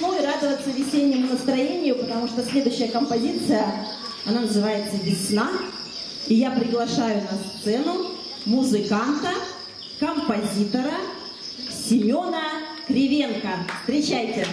весну и радоваться весеннему настроению, потому что следующая композиция, она называется «Весна». И я приглашаю на сцену музыканта, композитора Семена Кривенко. Встречайте!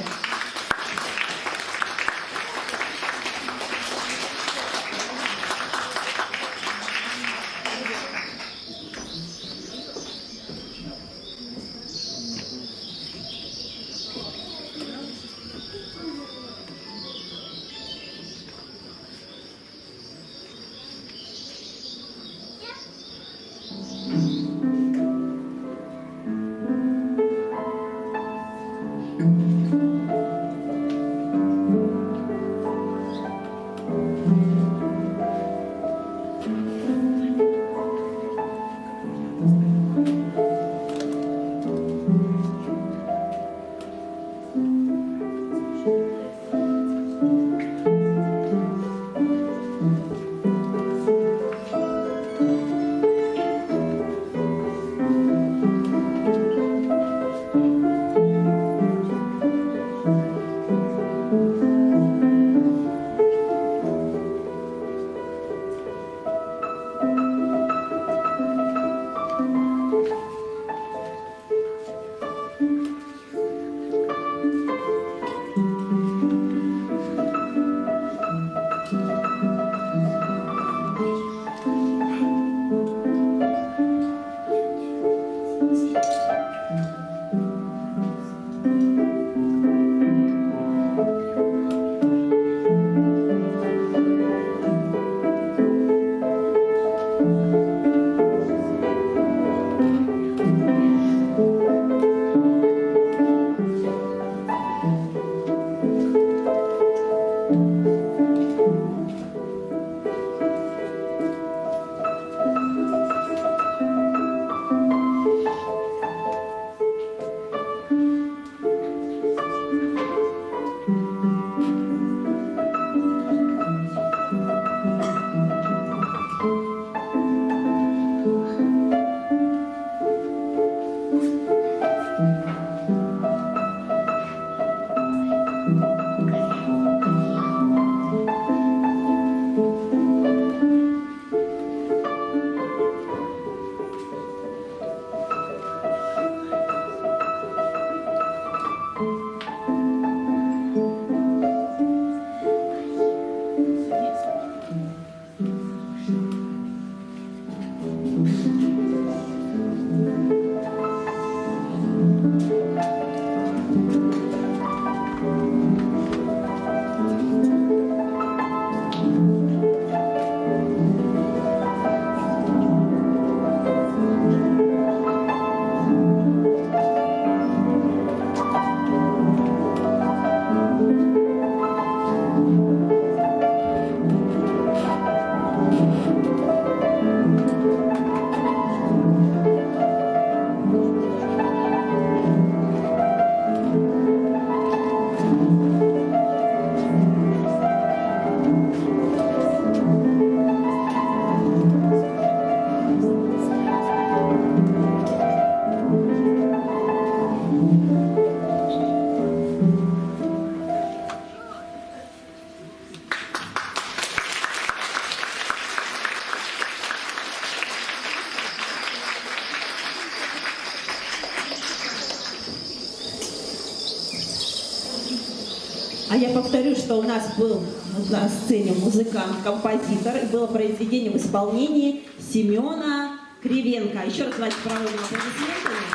А я повторю, что у нас был на сцене музыкант, композитор, и было произведение в исполнении Семена Кривенко. Еще раз давайте проводим аплодисментами.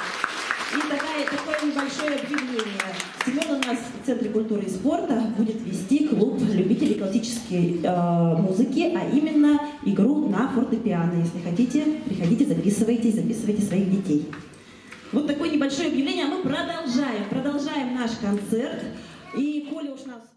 И такая, такое небольшое объявление. Семен у нас в Центре культуры и спорта будет вести клуб любителей классической э, музыки, а именно игру на фортепиано. Если хотите, приходите, записывайтесь, записывайте своих детей. Вот такое небольшое объявление, а мы продолжаем, продолжаем наш концерт. И Коля уж нас...